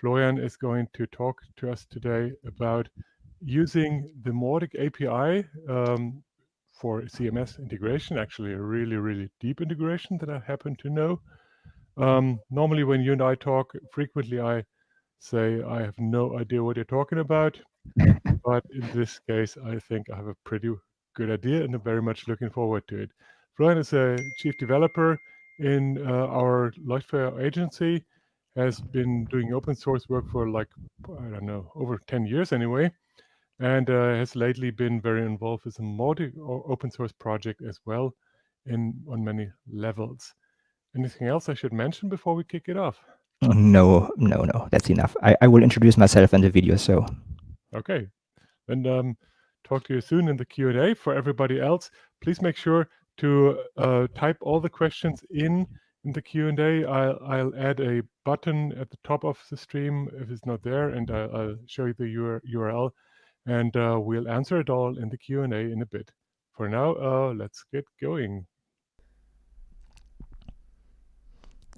Florian is going to talk to us today about using the Mautic API um, for CMS integration, actually a really, really deep integration that I happen to know. Um, normally when you and I talk, frequently I say I have no idea what you're talking about. but in this case, I think I have a pretty good idea and I'm very much looking forward to it. Florian is a chief developer in uh, our Leuchtfeuer agency, has been doing open source work for like, I don't know, over 10 years anyway, and uh, has lately been very involved with a Mautic open source project as well in on many levels. Anything else I should mention before we kick it off? No, no, no, that's enough. I, I will introduce myself in the video, so. Okay, and um, talk to you soon in the Q&A. For everybody else, please make sure to uh, type all the questions in in the Q&A. I'll, I'll add a button at the top of the stream if it's not there, and I'll, I'll show you the URL, and uh, we'll answer it all in the Q&A in a bit. For now, uh, let's get going.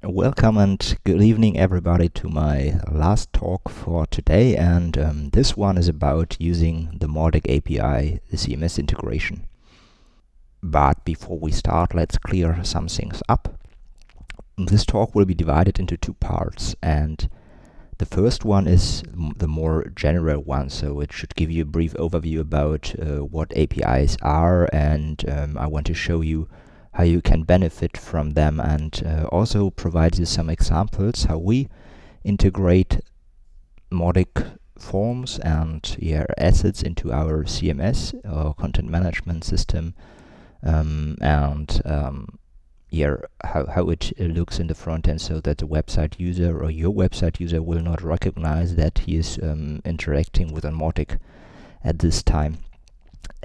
Welcome and good evening everybody to my last talk for today and um, this one is about using the Mautic API, the CMS integration. But before we start, let's clear some things up. This talk will be divided into two parts and the first one is the more general one, so it should give you a brief overview about uh, what APIs are and um, I want to show you how you can benefit from them and uh, also provide you some examples how we integrate Mautic forms and yeah, assets into our CMS or content management system um, and um, yeah, how, how it looks in the front end so that the website user or your website user will not recognize that he is um, interacting with a Mautic at this time.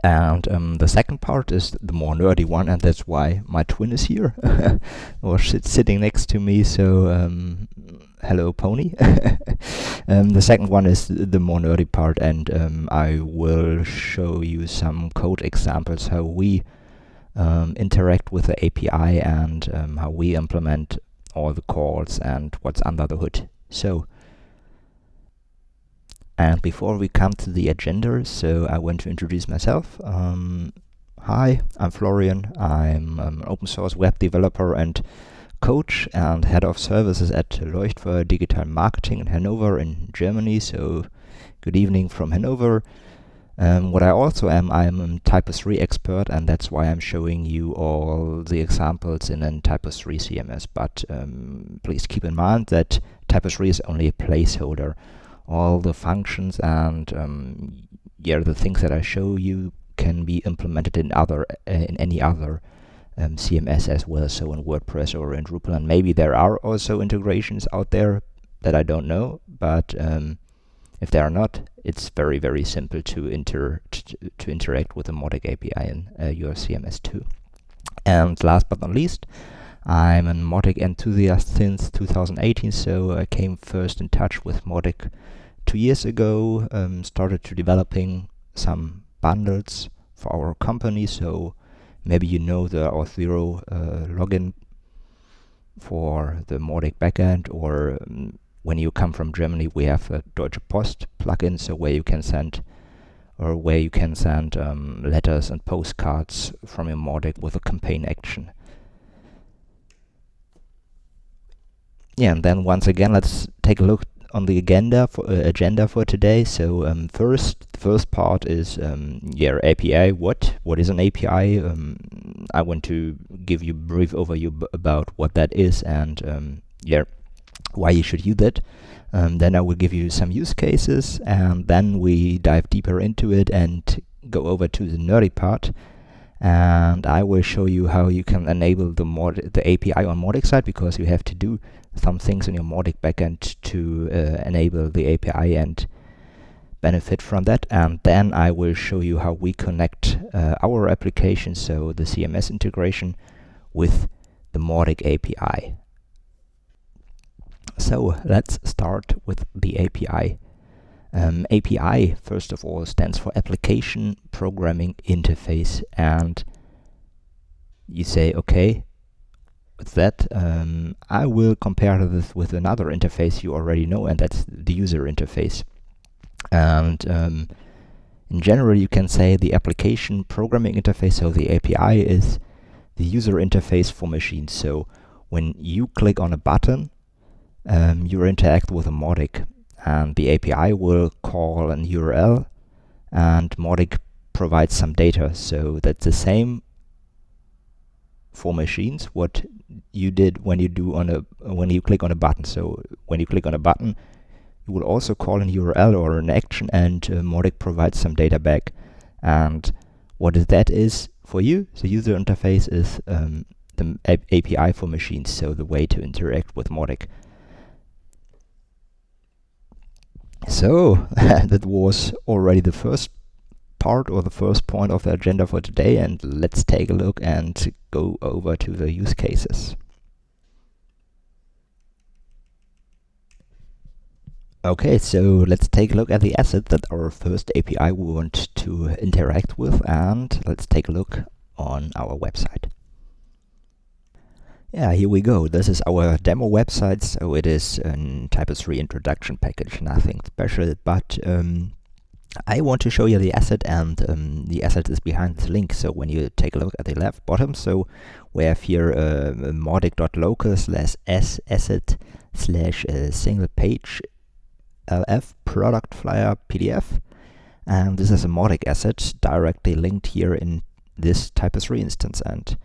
And um, the second part is the more nerdy one, and that's why my twin is here, or sitting next to me. So, um, hello, Pony. um, the second one is the more nerdy part, and um, I will show you some code examples how we um, interact with the API and um, how we implement all the calls and what's under the hood. So, and before we come to the agenda, so I want to introduce myself. Um, hi, I'm Florian. I'm an open source web developer and coach and head of services at Leuchtfeuer Digital Marketing in Hanover in Germany. So good evening from Hanover. Um, what I also am, I'm a Typo 3 expert and that's why I'm showing you all the examples in a Typo 3 CMS. But um, please keep in mind that Typo 3 is only a placeholder all the functions and um, yeah, the things that I show you can be implemented in other uh, in any other um, CMS as well, so in WordPress or in Drupal. And maybe there are also integrations out there that I don't know, but um, if they are not, it's very very simple to inter to, to interact with the Mautic API in uh, your CMS too. And last but not least, I'm a Mautic enthusiast since 2018, so I came first in touch with Mautic two years ago, um, started to developing some bundles for our company. So maybe you know the Auth0 uh, login for the Mautic backend, or um, when you come from Germany, we have a Deutsche Post plugin, so where you can send or where you can send um, letters and postcards from your Mautic with a campaign action. Yeah, and then once again, let's take a look on the agenda for uh, agenda for today. So um, first, the first part is um, yeah API. What what is an API? Um, I want to give you a brief overview about what that is and um, yeah why you should use it. Um, then I will give you some use cases and then we dive deeper into it and go over to the nerdy part and I will show you how you can enable the mod the API on Mautic side because you have to do some things in your Mautic backend to uh, enable the API and benefit from that and then I will show you how we connect uh, our application so the CMS integration with the Mautic API. So let's start with the API. Um, API, first of all, stands for Application Programming Interface. And you say, okay, with that, um, I will compare this with another interface you already know, and that's the user interface. And um, in general, you can say the application programming interface, so the API, is the user interface for machines. So when you click on a button, um, you interact with a Mautic, and the API will call an URL, and Mautic provides some data. So that's the same for machines what you did when you do on a when you click on a button. So when you click on a button, you will also call an URL or an action, and uh, Mautic provides some data back. And what that is for you, the user interface is um, the API for machines, so the way to interact with Mautic. So that was already the first part or the first point of the agenda for today and let's take a look and go over to the use cases. Okay, so let's take a look at the asset that our first API we want to interact with and let's take a look on our website. Yeah, here we go. This is our demo website, so it is a Typo 3 introduction package, nothing special, but um, I want to show you the asset and um, the asset is behind the link. So when you take a look at the left bottom, so we have here uh, mautic.local slash s asset slash uh, single page lf product flyer pdf. And this is a Mautic asset directly linked here in this Typo 3 instance. And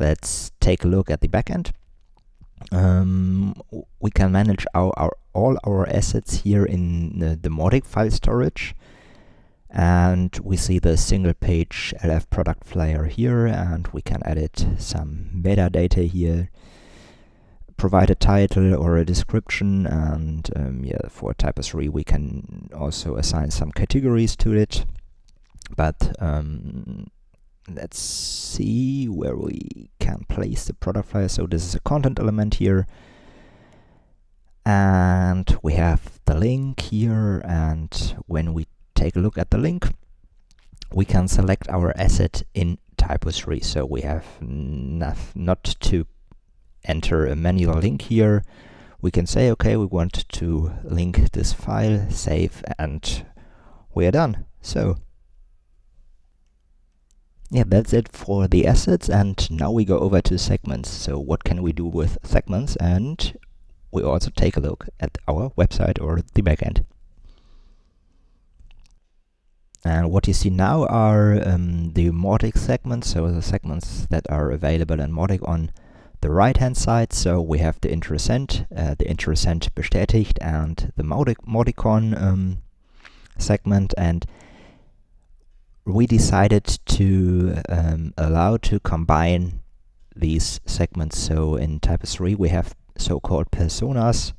let's take a look at the backend. Um, we can manage our, our, all our assets here in the, the Mautic file storage and we see the single page LF product flyer here and we can edit some metadata here provide a title or a description and um, yeah for Typo 3 we can also assign some categories to it but um, let's see where we can place the product flyer so this is a content element here and we have the link here and when we take a look at the link, we can select our asset in Typo 3. So we have not to enter a manual link here. We can say, okay, we want to link this file, save, and we are done. So yeah, that's it for the assets. And now we go over to segments. So what can we do with segments? And we also take a look at our website or the backend. And what you see now are um, the Mautic segments, so the segments that are available in Mautic on the right hand side. So we have the Interessent, uh, the Interessent bestätigt, and the Mautic, Mauticon um, segment. And we decided to um, allow to combine these segments. So in Typo 3 we have so-called personas,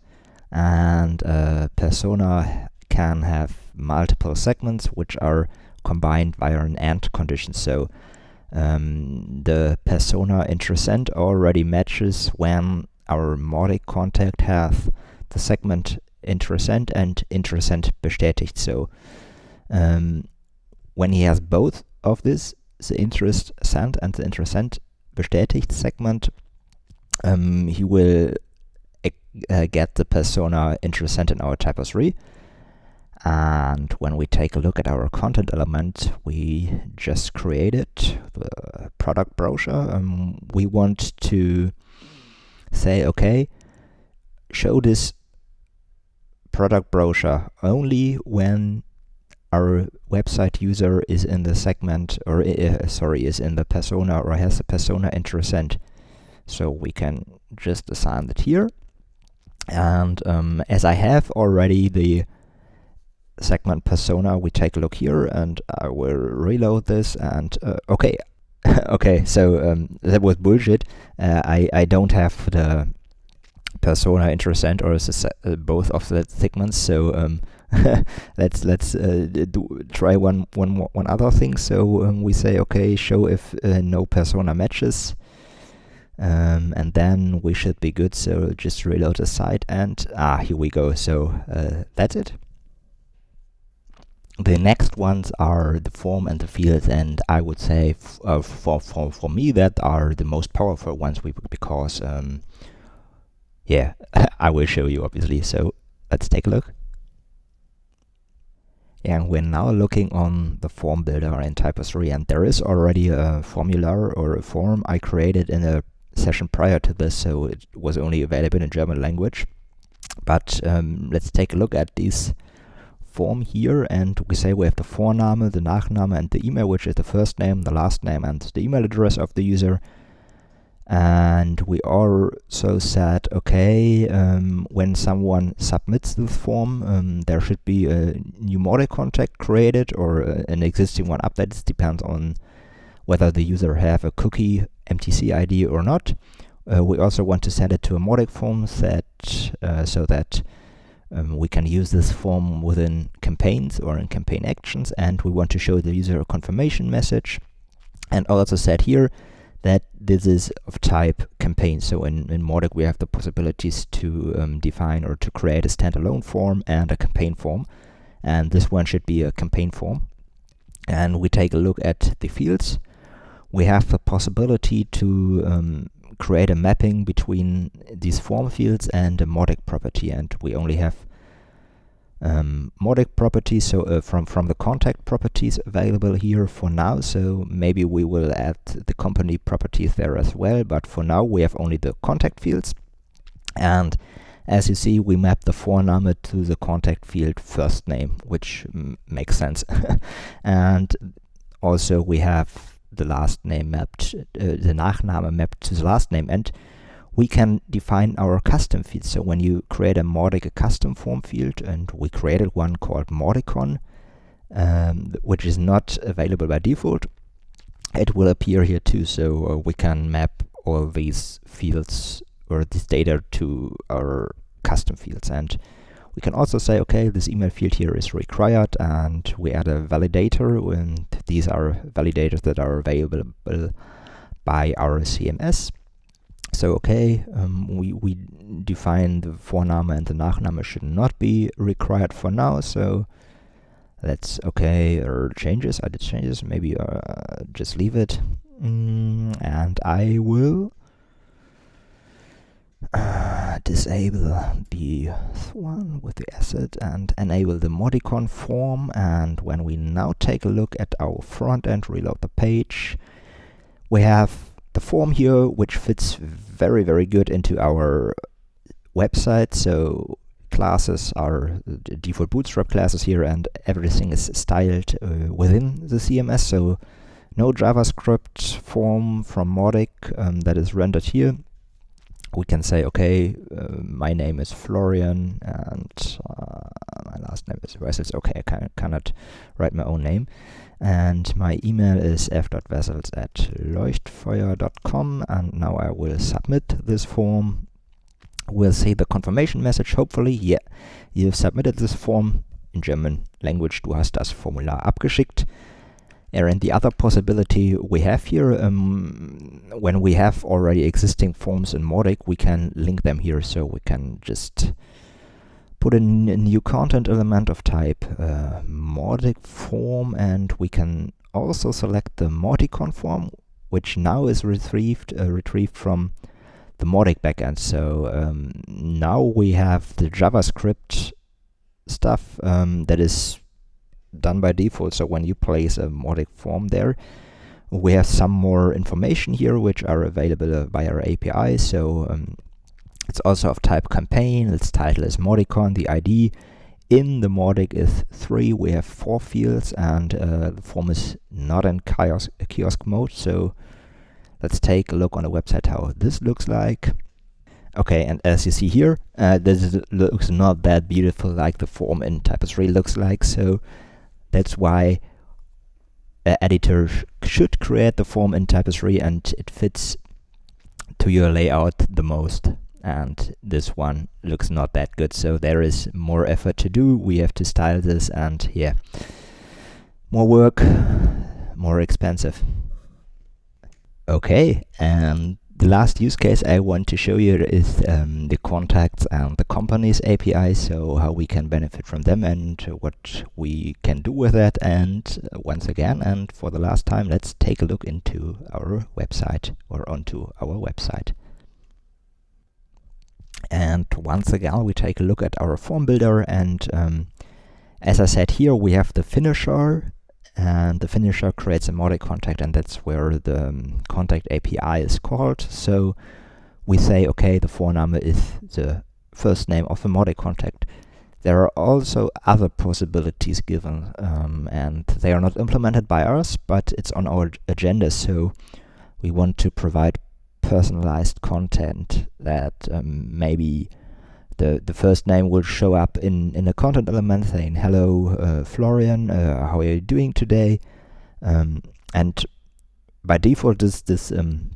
and uh, persona can have multiple segments which are combined via an AND condition. So um, the persona interessent already matches when our Mautic contact has the segment interessent and interessent bestätigt. So um, when he has both of this, the interest sent and the interessent bestätigt segment, um, he will uh, get the persona interessent in our Typo 3 and when we take a look at our content element we just created the product brochure. Um, we want to say okay show this product brochure only when our website user is in the segment or uh, sorry is in the persona or has a persona interessent so we can just assign it here. And um, as I have already the segment persona, we take a look here and I will reload this and uh, okay, okay, so um, that was bullshit. Uh, I, I don't have the persona interessent or uh, both of the segments, so um, let's let's uh, do, try one one one other thing. So um, we say okay, show if uh, no persona matches. Um, and then we should be good, so just reload the site and ah, here we go. So uh, that's it. the next ones are the form and the fields, and I would say uh, for, for, for me that are the most powerful ones we because, um, yeah, I will show you obviously. So let's take a look. And we're now looking on the form builder in Typo 3, and there is already a formula or a form I created in a session prior to this, so it was only available in German language. But um, let's take a look at this form here and we say we have the Vorname, the Nachname and the email which is the first name, the last name and the email address of the user and we also said okay um, when someone submits this form um, there should be a new Mautic contact created or uh, an existing one updated it depends on whether the user have a cookie MTC ID or not. Uh, we also want to send it to a Mautic form set uh, so that um, we can use this form within campaigns or in campaign actions, and we want to show the user a confirmation message. And also said here that this is of type campaign. So in, in Mautic we have the possibilities to um, define or to create a standalone form and a campaign form. And this one should be a campaign form. And we take a look at the fields. We have the possibility to um, create a mapping between these form fields and a Mautic property and we only have um, Mautic properties so uh, from from the contact properties available here for now. So maybe we will add the company properties there as well but for now we have only the contact fields. And as you see we map the Vorname to the contact field first name which makes sense. And also we have the last name mapped, uh, the Nachname mapped to the last name, and we can define our custom fields. So when you create a a custom form field, and we created one called Mauticon, um, which is not available by default, it will appear here too. So uh, we can map all these fields or this data to our custom fields. And we can also say, okay, this email field here is required and we add a validator and these are validators that are available by our CMS. So okay, um, we, we define the Vorname and the Nachname should not be required for now, so let's okay, or changes, I did changes, maybe uh, just leave it. Mm, and I will uh, disable the one with the asset and enable the Mauticon form. And when we now take a look at our front end, reload the page, we have the form here which fits very very good into our website so classes are default bootstrap classes here and everything is styled uh, within the CMS so no JavaScript form from Mautic um, that is rendered here we can say, okay, uh, my name is Florian and uh, my last name is Wessels. Okay, I can, cannot write my own name. And my email is f.wessels at leuchtfeuer.com. And now I will submit this form. We'll see the confirmation message, hopefully. Yeah, you've submitted this form. In German language, du hast das Formular abgeschickt. And the other possibility we have here, um, when we have already existing forms in Mautic, we can link them here. So we can just put in a new content element of type uh, Mautic form, and we can also select the Mauticon form, which now is retrieved uh, retrieved from the Mautic backend. So um, now we have the JavaScript stuff um, that is done by default. So when you place a Mautic form there, we have some more information here which are available uh, by our API. So um, it's also of type campaign, its title is Mauticon, the ID in the Mautic is 3, we have 4 fields and uh, the form is not in kiosk, kiosk mode. So let's take a look on the website how this looks like. Okay, and as you see here, uh, this looks not that beautiful like the form in Typo 3 looks like. So that's why an editor sh should create the form in Typo 3 and it fits to your layout the most. And this one looks not that good, so there is more effort to do. We have to style this and yeah, more work, more expensive. Okay, and the last use case I want to show you is um, the contacts and the companies API, so how we can benefit from them and what we can do with that. And uh, once again, and for the last time, let's take a look into our website or onto our website. And once again, we take a look at our form builder. And um, as I said here, we have the finisher and the finisher creates a Mautic contact and that's where the um, contact API is called. So we say, okay, the phone number is the first name of the Mautic contact. There are also other possibilities given um, and they are not implemented by us, but it's on our agenda. So we want to provide personalized content that um, maybe the, the first name will show up in, in a content element saying, hello, uh, Florian, uh, how are you doing today? Um, and by default, this, this, um,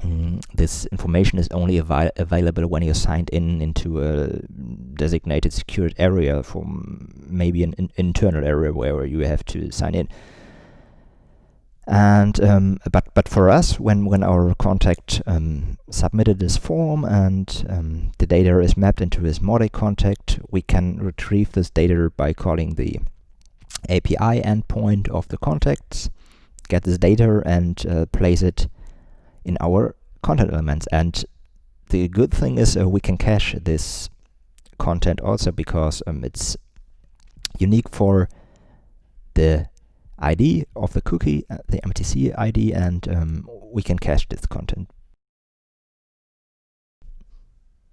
mm, this information is only avai available when you're signed in into a designated secured area from maybe an in internal area where you have to sign in. And um, but but for us, when when our contact um, submitted this form and um, the data is mapped into this Mautic contact, we can retrieve this data by calling the API endpoint of the contacts, get this data and uh, place it in our content elements. And the good thing is uh, we can cache this content also because um, it's unique for the ID of the cookie, uh, the MTC ID, and um, we can cache this content.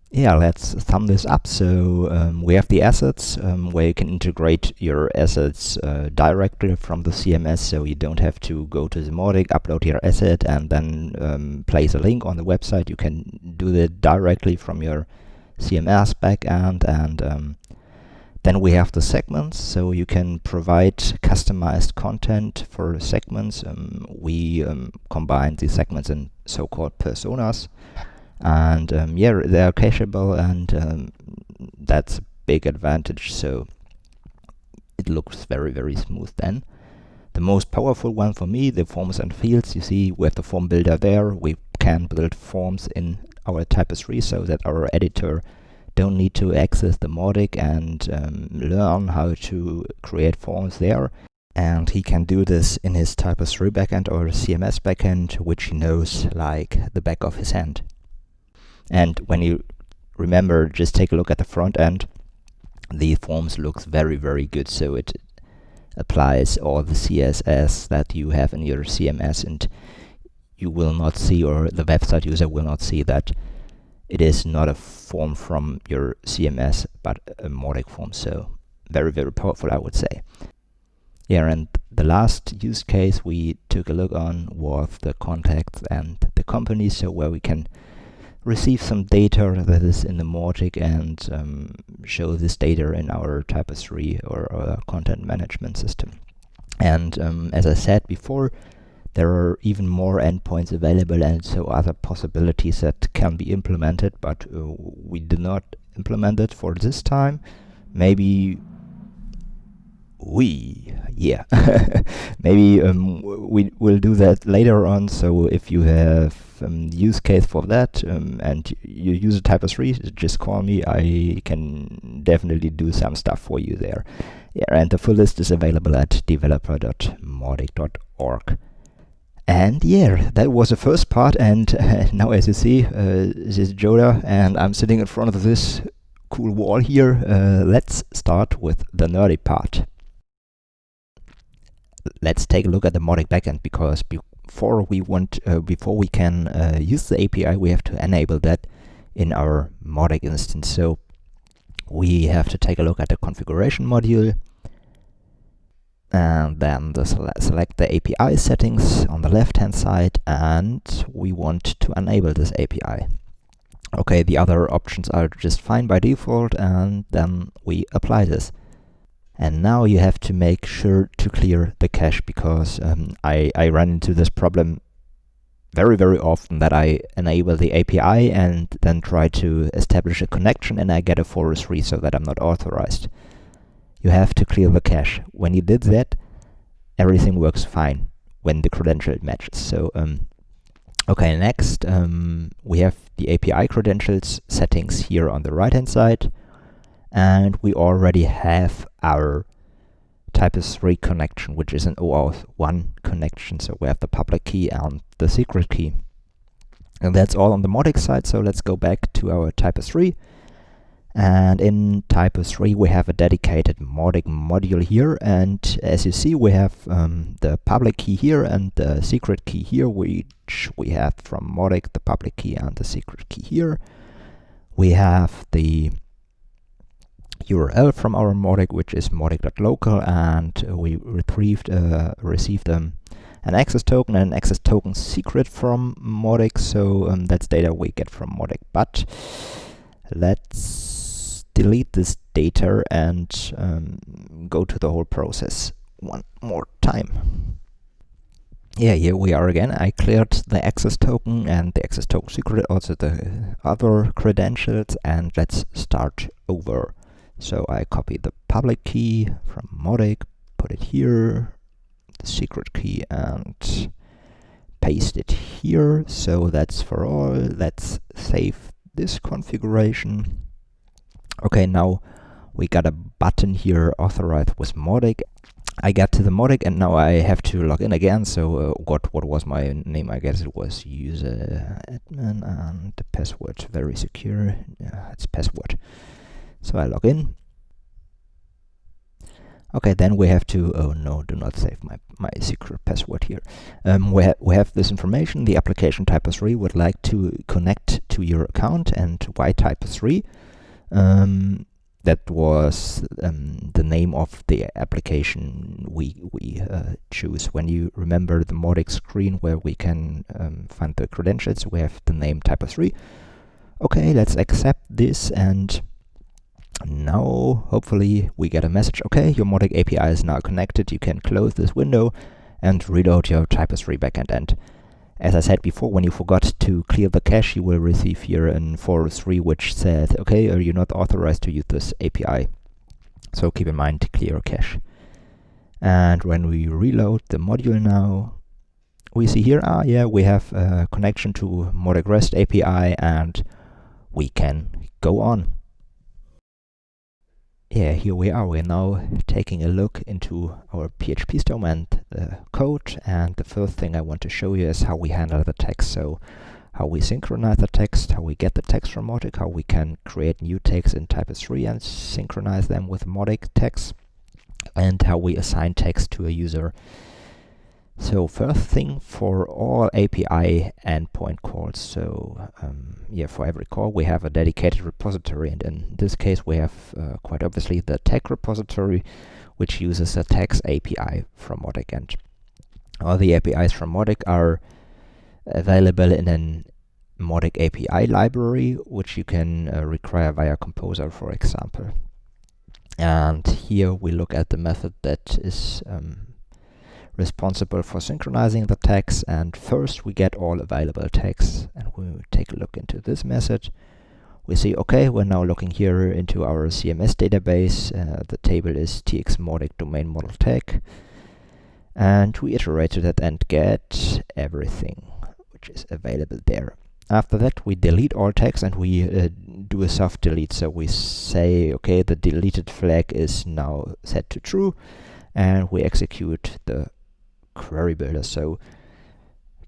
Yeah, let's sum this up. So um, we have the assets um, where you can integrate your assets uh, directly from the CMS, so you don't have to go to the Mautic, upload your asset, and then um, place a link on the website. You can do that directly from your CMS backend, and um, then we have the segments, so you can provide customized content for segments. Um, we um, combine the segments in so-called personas. And um, yeah, they are cacheable and um, that's a big advantage. So it looks very, very smooth then. The most powerful one for me, the forms and fields. You see, we have the form builder there. We can build forms in our Typo3 so that our editor don't need to access the Mautic and um, learn how to create forms there. And he can do this in his Typo3 backend or CMS backend, which he knows like the back of his hand. And when you remember, just take a look at the front end. The forms looks very, very good. So it applies all the CSS that you have in your CMS and you will not see, or the website user will not see that it is not a form from your CMS, but a Mautic form. So very, very powerful, I would say. Yeah, and the last use case we took a look on was the contacts and the company, so where we can receive some data that is in the Mautic and um, show this data in our Typo 3 or our content management system. And um, as I said before, there are even more endpoints available and so other possibilities that can be implemented, but uh, we did not implement it for this time. Maybe we, yeah, maybe um, we will do that later on. So if you have um, use case for that um, and you use a Typo 3 just call me. I can definitely do some stuff for you there. Yeah, and the full list is available at developer.mautic.org. And yeah, that was the first part and uh, now as you see, uh, this is Joda and I'm sitting in front of this cool wall here. Uh, let's start with the nerdy part. Let's take a look at the Mautic backend because before we want, uh, before we can uh, use the API, we have to enable that in our Mautic instance. So we have to take a look at the configuration module and then the sele select the API settings on the left hand side and we want to enable this API. Okay, the other options are just fine by default and then we apply this. And now you have to make sure to clear the cache because um, I, I run into this problem very, very often that I enable the API and then try to establish a connection and I get a 403 so that I'm not authorized you have to clear the cache. When you did that, everything works fine when the credential matches. So um, Okay, next um, we have the API credentials settings here on the right hand side. And we already have our Typo 3 connection which is an OAuth 1 connection. So we have the public key and the secret key. And that's all on the Mautic side. So let's go back to our Typo 3 and in Typo 3 we have a dedicated Mautic module here. And as you see we have um, the public key here and the secret key here which we have from Mautic the public key and the secret key here. We have the URL from our Mautic which is mautic.local and we retrieved uh, received um, an access token and an access token secret from Mautic. So um, that's data we get from Mautic. But let's delete this data and um, go to the whole process one more time. Yeah, here we are again. I cleared the access token and the access token secret, also the other credentials, and let's start over. So I copy the public key from Mautic, put it here, the secret key, and paste it here. So that's for all. Let's save this configuration. Okay, now we got a button here authorized with Mautic. I get to the Mautic and now I have to log in again. So uh, what what was my name? I guess it was user admin and the password very secure. Yeah, it's password. So I log in. Okay, then we have to, oh no, do not save my, my secret password here. Um, we, ha we have this information, the application Typo 3 would like to connect to your account and why Typo 3 um, that was um, the name of the application we we uh, choose. When you remember the Mautic screen where we can um, find the credentials, we have the name Typo 3. Okay, let's accept this and now hopefully we get a message. Okay, your Mautic API is now connected. You can close this window and reload your Typo 3 backend end. As I said before, when you forgot to clear the cache, you will receive here an 403 which says, okay, are you not authorized to use this API? So keep in mind to clear cache. And when we reload the module now, we see here, ah, yeah, we have a connection to Mautic REST API and we can go on yeah, here we are. We're now taking a look into our PhpStorm and the uh, code. And the first thing I want to show you is how we handle the text. So how we synchronize the text, how we get the text from Mautic, how we can create new text in Typo 3 and synchronize them with Mautic text, and how we assign text to a user so first thing for all API endpoint calls, so um, yeah, for every call we have a dedicated repository, and in this case we have uh, quite obviously the tag repository, which uses a text API from Mautic, and all the APIs from Mautic are available in an Mautic API library, which you can uh, require via Composer, for example. And here we look at the method that is um, responsible for synchronizing the tags and first we get all available tags and we take a look into this message. We see okay we're now looking here into our CMS database. Uh, the table is tx Mautic domain model tag and we iterated it and get everything which is available there. After that we delete all tags and we uh, do a soft delete so we say okay the deleted flag is now set to true and we execute the query builder. So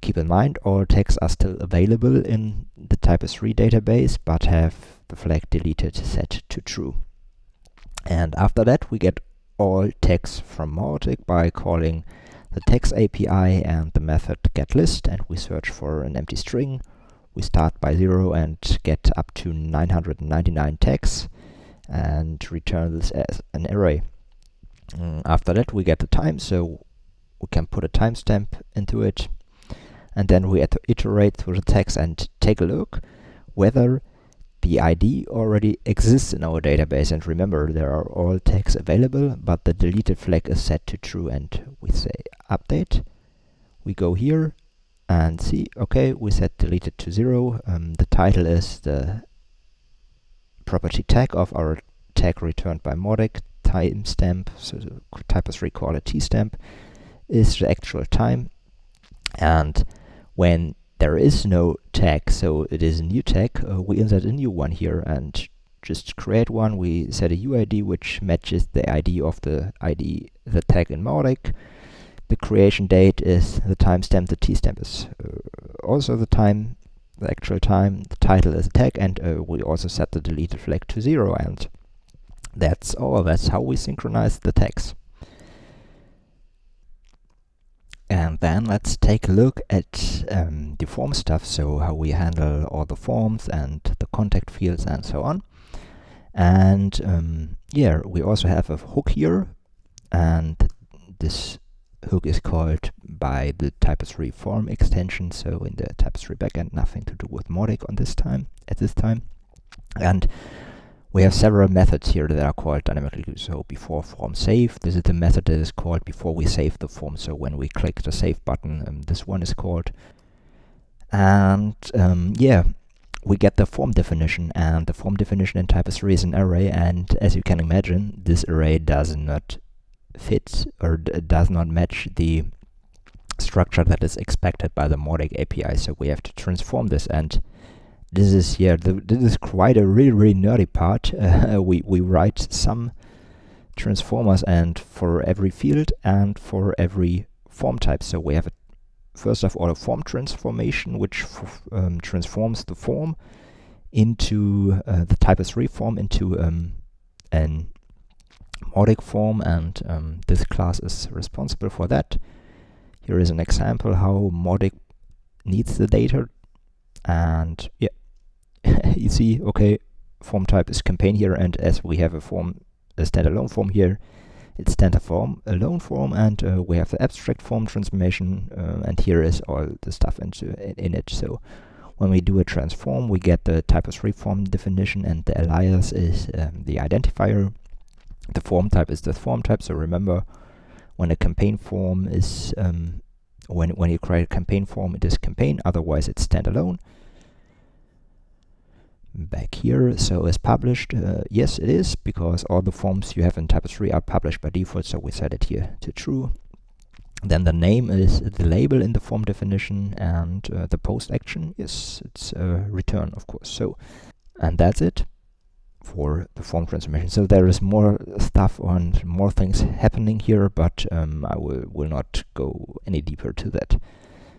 keep in mind all tags are still available in the Typo3 database but have the flag deleted set to true. And after that we get all tags from Mautic by calling the tags API and the method getList and we search for an empty string. We start by 0 and get up to 999 tags and return this as an array. Mm, after that we get the time, so we can put a timestamp into it and then we have to iterate through the text and take a look whether the ID already exists in our database. And remember there are all tags available but the deleted flag is set to true. And we say update. We go here and see okay we set deleted to zero. Um, the title is the property tag of our tag returned by Mautic timestamp so type is recall a tstamp is the actual time and when there is no tag, so it is a new tag. Uh, we insert a new one here and just create one. We set a UID which matches the ID of the ID, the tag in Mautic. The creation date is the timestamp, the tstamp is uh, also the time, the actual time, the title is a tag, and uh, we also set the deleted flag to zero, and that's all. That's how we synchronize the tags. And then let's take a look at um, the form stuff, so how we handle all the forms and the contact fields and so on. And um, yeah, we also have a hook here, and this hook is called by the Typo3 form extension, so in the Typo3 backend, nothing to do with Mautic on this time, at this time. And we have several methods here that are called dynamically. So before form save, this is the method that is called before we save the form. So when we click the save button, um, this one is called. And um, yeah, we get the form definition, and the form definition in Typo3 is an array. And as you can imagine, this array does not fit or does not match the structure that is expected by the Mautic API. So we have to transform this and this is yeah the, this is quite a really really nerdy part. Uh, we we write some transformers and for every field and for every form type. So we have a, first of all a form transformation which um, transforms the form into uh, the Typo3 form into um, an Mautic form and um, this class is responsible for that. Here is an example how Mautic needs the data and yeah you see, okay, form type is campaign here, and as we have a form, a standalone form here, it's standard form, alone form, and uh, we have the abstract form transformation, uh, and here is all the stuff into in, it. So when we do a transform, we get the Typo3 form definition, and the alias is um, the identifier. The form type is the form type. So remember, when a campaign form is um, when when you create a campaign form, it is campaign. Otherwise, it's standalone back here. So is published, uh, yes it is, because all the forms you have in Typo3 are published by default, so we set it here to true. Then the name is the label in the form definition, and uh, the post action is it's uh, return, of course. So, and that's it for the form transformation. So there is more stuff on more things happening here, but um, I will, will not go any deeper to that.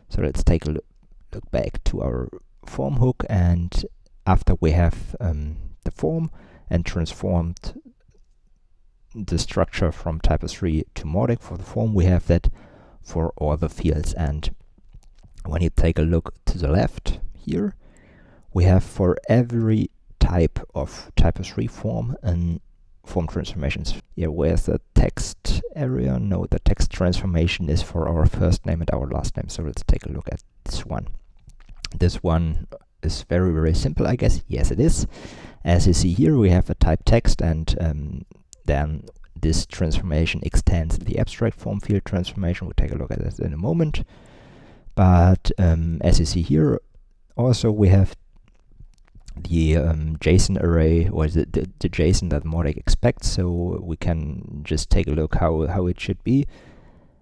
So let's take a look, look back to our form hook and after we have um, the form and transformed the structure from Typo 3 to Mautic for the form, we have that for all the fields. And when you take a look to the left here, we have for every type of Typo 3 form and form transformations. Yeah, where's the text area? No, the text transformation is for our first name and our last name. So let's take a look at this one. This one is very, very simple, I guess. Yes, it is. As you see here, we have a type text, and um, then this transformation extends the abstract form field transformation. We'll take a look at that in a moment. But um, as you see here, also we have the um, JSON array or the, the, the, JSON that Mautic expects, so we can just take a look how, how it should be.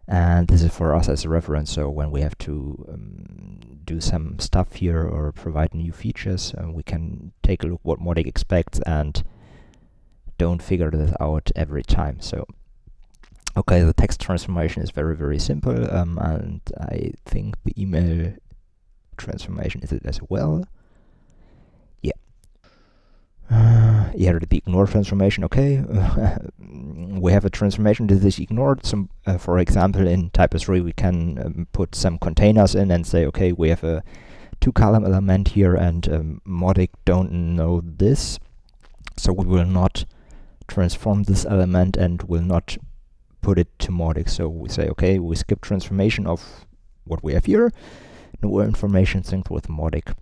And this is for us as a reference, so when we have to um, do some stuff here or provide new features, uh, we can take a look what Mautic expects and don't figure this out every time. So, okay, the text transformation is very, very simple, um, and I think the email transformation is it as well. Uh, yeah, the ignore transformation, okay. we have a transformation that is ignored. Some, uh, for example, in Typo 3 we can um, put some containers in and say, okay, we have a two column element here and um, Mautic don't know this. So we will not transform this element and will not put it to Mautic. So we say, okay, we skip transformation of what we have here. No information synced with Mautic.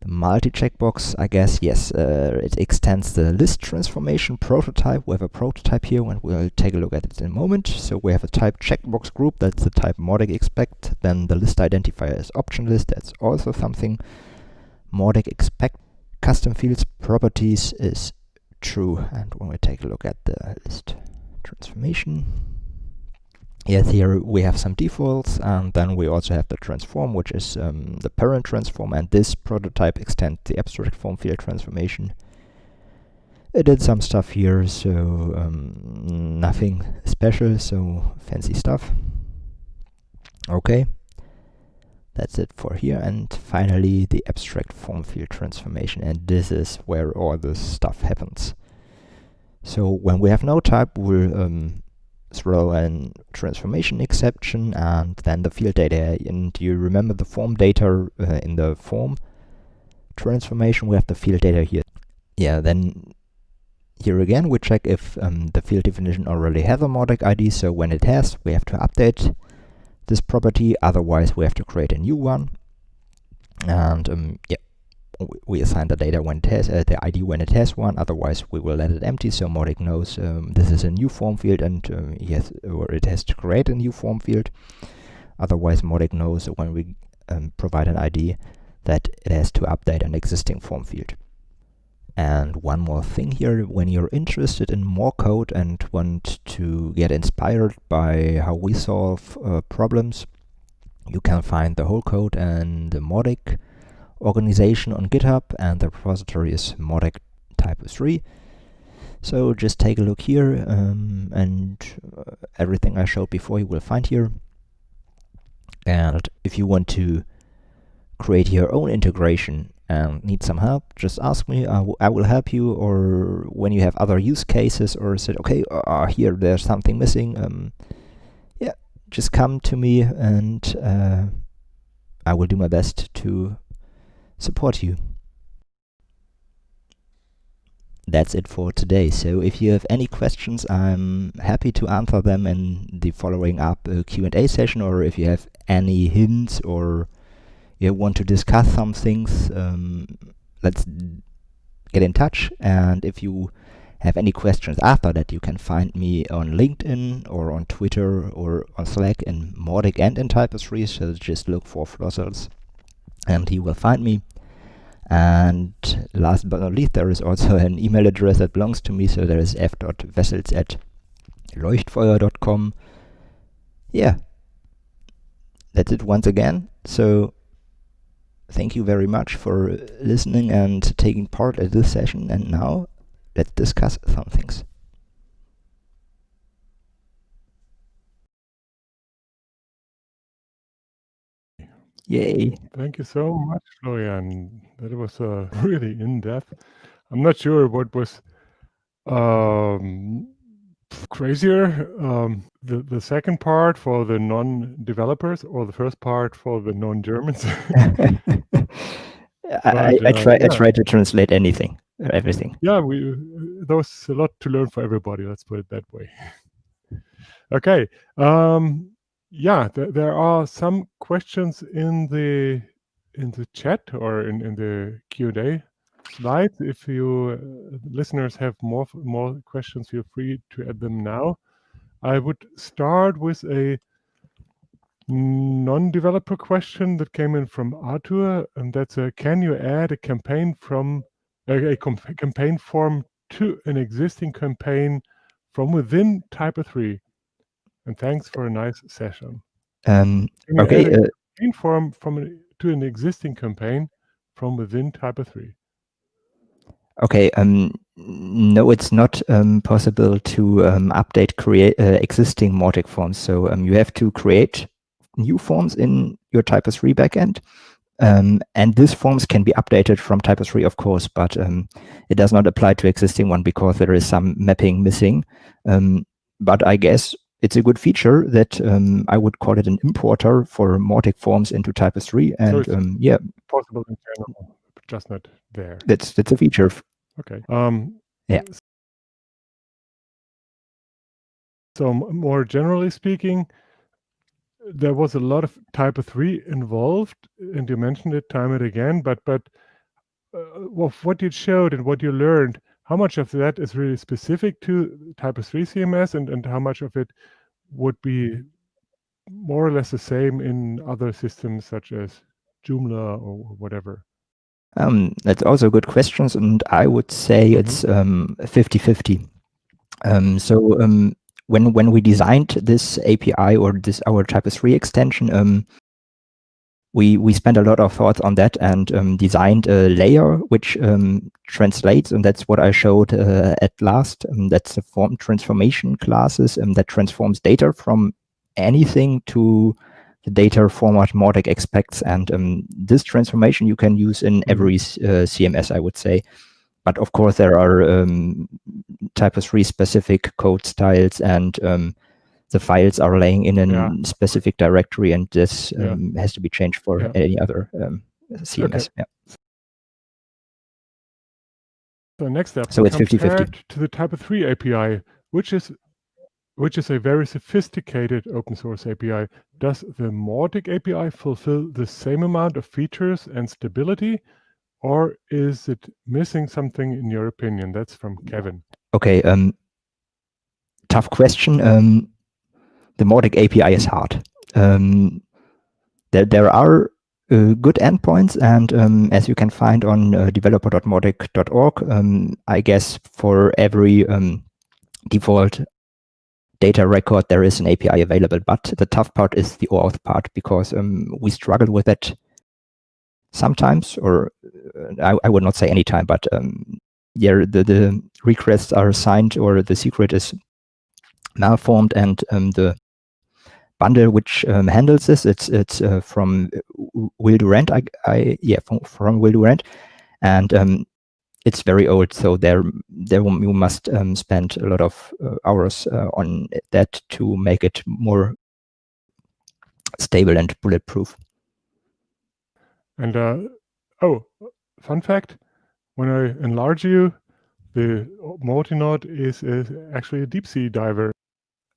The multi-checkbox, I guess, yes, uh, it extends the list transformation prototype. We have a prototype here and we'll take a look at it in a moment. So we have a type checkbox group, that's the type Mautic expect. Then the list identifier is option list, that's also something Mautic expect. Custom fields properties is true. And when we take a look at the list transformation, yes, here we have some defaults, and then we also have the transform, which is um, the parent transform, and this prototype extends the abstract form field transformation. I did some stuff here, so um, nothing special, so fancy stuff. Okay, that's it for here, and finally the abstract form field transformation, and this is where all this stuff happens. So when we have no type, we'll um, throw a transformation exception and then the field data. And you remember the form data uh, in the form transformation, we have the field data here. Yeah, then here again, we check if um, the field definition already has a Mautic ID, so when it has, we have to update this property, otherwise we have to create a new one. And um, yeah, we assign the data when has, uh, the ID when it has one, otherwise we will let it empty, so Mautic knows um, this is a new form field and um, yes, or it has to create a new form field. Otherwise Mautic knows when we um, provide an ID that it has to update an existing form field. And one more thing here, when you're interested in more code and want to get inspired by how we solve uh, problems, you can find the whole code and the Mautic organization on GitHub, and the repository is Mautic Typo 3. So just take a look here, um, and uh, everything I showed before you will find here. And if you want to create your own integration and need some help, just ask me. I, will help you. Or when you have other use cases, or said, okay, uh, here there's something missing. Um, yeah, just come to me, and uh, I will do my best to support you. That's it for today. So if you have any questions, I'm happy to answer them in the following up uh, Q&A session, or if you have any hints or you want to discuss some things, um, let's get in touch. And if you have any questions after that, you can find me on LinkedIn or on Twitter or on Slack in Mautic and in Typo 3. So just look for Flossels and he will find me. And last but not least, there is also an email address that belongs to me. So there is f.wessels at leuchtfeuer.com. Yeah, that's it once again. So thank you very much for listening and taking part at this session. And now let's discuss some things. Yay. Thank you so much, Florian. That was uh, really in-depth. I'm not sure what was um, crazier, um, the, the second part for the non-developers or the first part for the non-Germans. I, I, try yeah. I try to translate anything, everything. Yeah, we there was a lot to learn for everybody. Let's put it that way. okay, um, yeah, th there are some questions in the in the chat or in in the Q and A slides. If you uh, listeners have more more questions, feel free to add them now. I would start with a non-developer question that came in from Arthur, and that's a, can you add a campaign from a, a campaign form to an existing campaign from within Typo 3? And thanks for a nice session. Um, okay. Uh, campaign form from an, to an existing campaign from within Typo 3. Okay, um, no, it's not um, possible to um, update create uh, existing Mautic forms. So um, you have to create new forms in your Typo 3 backend. Um, and these forms can be updated from Typo 3, of course, but um, it does not apply to existing one because there is some mapping missing. but I guess it's a good feature that um, I would call it an importer for Mautic forms into Typo3. And so um, yeah, possible in general, just not there. That's that's a feature. Okay. Um, yeah. So more generally speaking, there was a lot of Typo3 involved, and you mentioned it time and again. But but uh, what you showed and what you learned how much of that is really specific to Typo 3 CMS and, and how much of it would be more or less the same in other systems such as Joomla or whatever? Um, that's also good questions, and I would say mm -hmm. it's 50-50. Um, um, so um, when when we designed this API or this our Typo 3 extension, um, we we spent a lot of thought on that and um, designed a layer which um, translates, and that's what I showed uh, at last. Um, that's the form transformation classes um, that transforms data from anything to the data format Mautic expects. And um, this transformation you can use in mm-hmm. every uh, CMS, I would say. But of course, there are um, Typo 3 specific code styles and the files are laying in a yeah. specific directory and this um, yeah. has to be changed for yeah. any other um, CMS. Okay. So next step, so it's 50-50. to the Typo 3 API, which is which is a very sophisticated open source API. Does the Mautic API fulfill the same amount of features and stability, or is it missing something in your opinion? That's from Kevin. Okay, um, tough question. Um, the Mautic API is hard. Um, there, there are uh, good endpoints, and um, as you can find on uh, developer.mautic.org, um, I guess for every um, default data record, there is an API available. But the tough part is the OAuth part, because um, we struggle with it sometimes, or uh, I, I, would not say any time, but um, yeah, the, the requests are signed or the secret is malformed and um, the bundle which um, handles this. It's it's uh, from Will Durand. I, I yeah from, from Will Durand, and um, it's very old. So there there you must um, spend a lot of uh, hours uh, on that to make it more stable and bulletproof. And uh, oh, fun fact: when I enlarge you, the Mauticnode is, is actually a deep sea diver.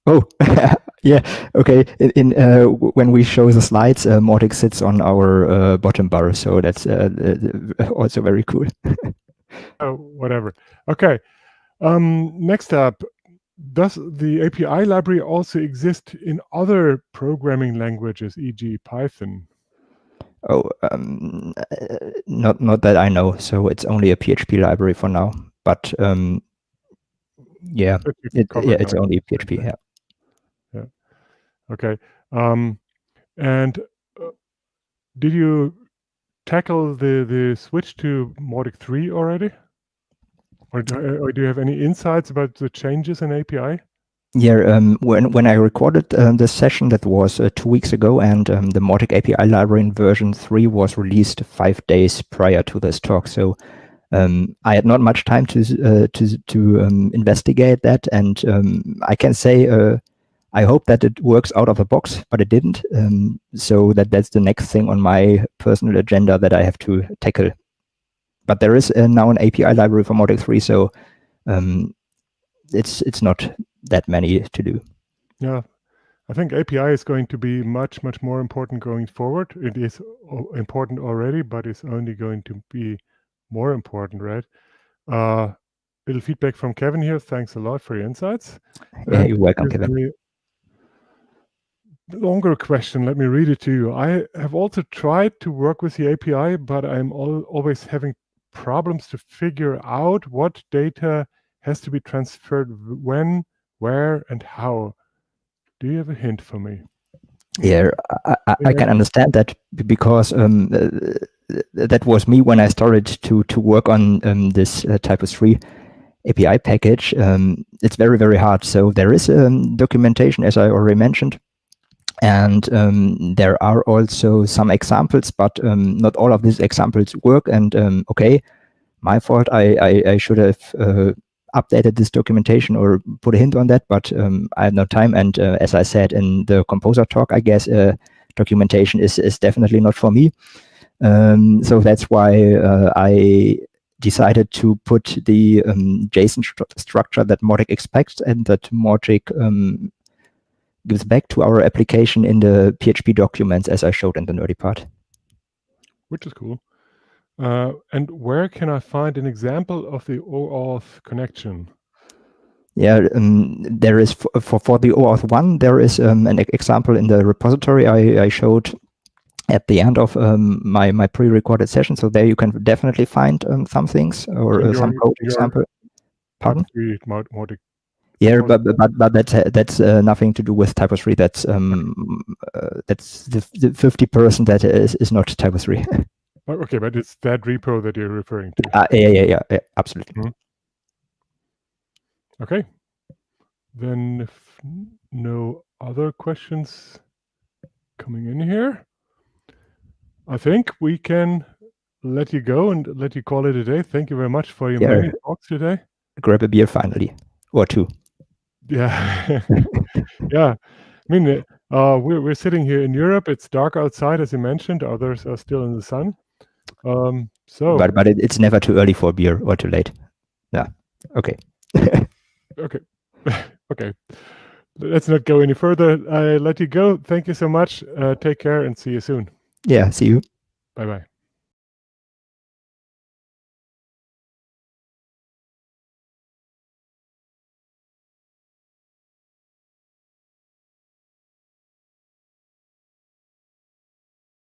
Oh, yeah. Okay. In, in uh, when we show the slides, uh, Mautic sits on our uh, bottom bar, so that's uh, also very cool. oh, whatever. Okay. Um, next up, does the API library also exist in other programming languages, e.g., Python? Oh, um, not not that I know. So it's only a PHP library for now. But um, yeah, it, yeah, it's only PHP. Yeah. Okay. Um, and uh, did you tackle the the switch to Mautic 3 already? Or do, or do you have any insights about the changes in API? Yeah, um, when when I recorded uh, the session that was uh, two weeks ago, and um, the Mautic API library in version three was released five days prior to this talk, so um, I had not much time to uh, to to um, investigate that, and um, I can say uh, I hope that it works out of the box, but it didn't. Um, so that that's the next thing on my personal agenda that I have to tackle. But there is uh, now an API library for Mautic 3, so um, it's it's not that many to do. Yeah, I think API is going to be much, much more important going forward. It is important already, but it's only going to be more important, right? Uh, little feedback from Kevin here. Thanks a lot for your insights. Yeah, you're welcome, Kevin longer question. Let me read it to you. I have also tried to work with the API, but I'm al always having problems to figure out what data has to be transferred when, where, and how. Do you have a hint for me? Yeah, I, I, I can understand that because um, uh, that was me when I started to to work on um, this uh, Typo 3 API package. Um, it's very, very hard. So there is um, documentation, as I already mentioned, and um, there are also some examples, but um, not all of these examples work. And um, okay, my fault. I, I, I should have uh, updated this documentation or put a hint on that, but um, I had no time. And uh, as I said in the composer talk, I guess uh, documentation is, is definitely not for me. Um, so that's why uh, I decided to put the um, JSON st structure that Mautic expects and that um, gives back to our application in the PHP documents as I showed in the nerdy part. Which is cool. Uh, and where can I find an example of the OAuth connection? Yeah, um, there is for, for, for the OAuth 1, there is um, an example in the repository I, I showed at the end of um, my, my pre-recorded session. So there you can definitely find um, some things or uh, some code example. Pardon? Yeah, but but but that's uh, that's uh, nothing to do with Typo three. That's um uh, that's the the fifty percent that is is not Typo three. Okay, but it's that repo that you're referring to. Uh, yeah, yeah, yeah, yeah absolutely. Mm -hmm. Okay. Then if no other questions coming in here, I think we can let you go and let you call it a day. Thank you very much for your yeah. many talks today. Grab a beer finally, or two. Yeah, yeah. I mean, uh, we're we're sitting here in Europe. It's dark outside, as you mentioned. Others are still in the sun. Um, so, but but it, it's never too early for beer or too late. Yeah. Okay. okay. okay. Let's not go any further. I let you go. Thank you so much. Uh, take care and see you soon. Yeah. See you. Bye bye.